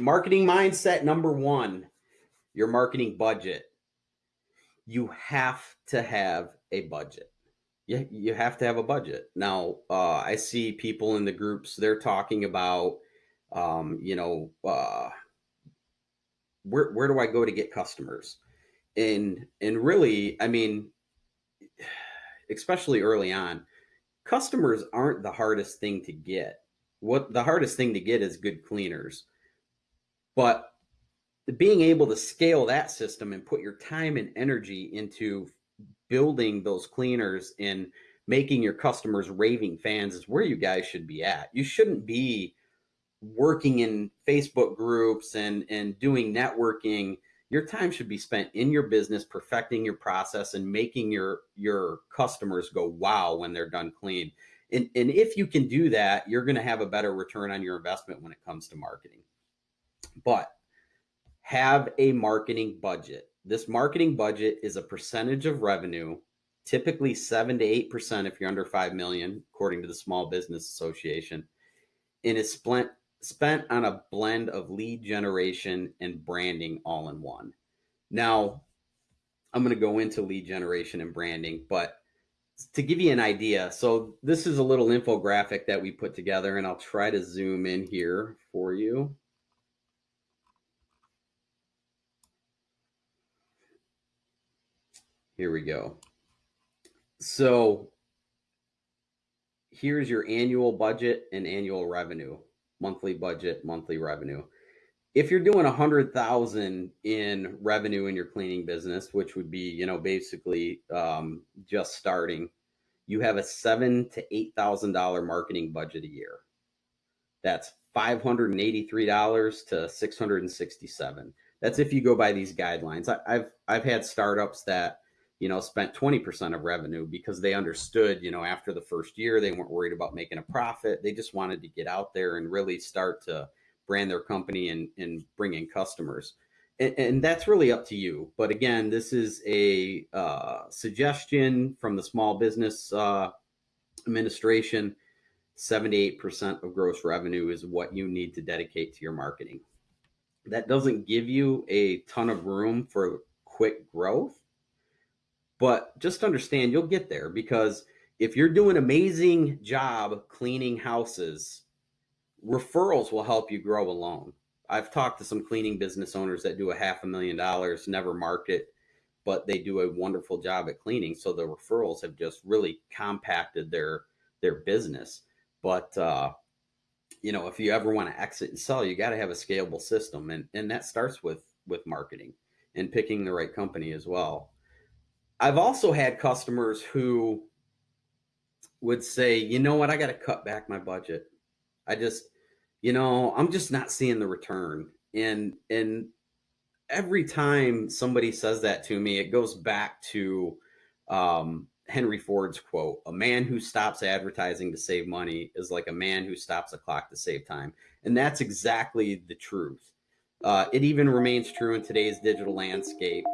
Marketing mindset number one, your marketing budget. You have to have a budget. You, you have to have a budget. Now, uh, I see people in the groups, they're talking about, um, you know, uh, where, where do I go to get customers? And, and really, I mean, especially early on, customers aren't the hardest thing to get. What the hardest thing to get is good cleaners. But being able to scale that system and put your time and energy into building those cleaners and making your customers raving fans is where you guys should be at. You shouldn't be working in Facebook groups and and doing networking. Your time should be spent in your business perfecting your process and making your your customers go wow when they're done clean. And, and if you can do that you're going to have a better return on your investment when it comes to marketing but have a marketing budget this marketing budget is a percentage of revenue typically 7 to 8% if you're under 5 million according to the small business association and is spent spent on a blend of lead generation and branding all in one. Now, I'm going to go into lead generation and branding, but to give you an idea, so this is a little infographic that we put together, and I'll try to zoom in here for you. Here we go. So here's your annual budget and annual revenue monthly budget, monthly revenue. If you're doing a hundred thousand in revenue in your cleaning business, which would be, you know, basically um, just starting, you have a seven to eight thousand dollar marketing budget a year. That's five hundred and eighty-three dollars to six hundred and sixty-seven. That's if you go by these guidelines. I, I've I've had startups that you know, spent 20% of revenue because they understood, you know, after the first year, they weren't worried about making a profit. They just wanted to get out there and really start to brand their company and, and bring in customers. And, and that's really up to you. But again, this is a uh, suggestion from the Small Business uh, Administration. 78% of gross revenue is what you need to dedicate to your marketing. That doesn't give you a ton of room for quick growth but just understand you'll get there because if you're doing amazing job cleaning houses, referrals will help you grow alone. I've talked to some cleaning business owners that do a half a million dollars, never market, but they do a wonderful job at cleaning. So the referrals have just really compacted their their business. But uh, you know, if you ever want to exit and sell, you got to have a scalable system, and and that starts with with marketing and picking the right company as well. I've also had customers who would say, you know what, I got to cut back my budget. I just, you know, I'm just not seeing the return. And, and every time somebody says that to me, it goes back to um, Henry Ford's quote, a man who stops advertising to save money is like a man who stops a clock to save time. And that's exactly the truth. Uh, it even remains true in today's digital landscape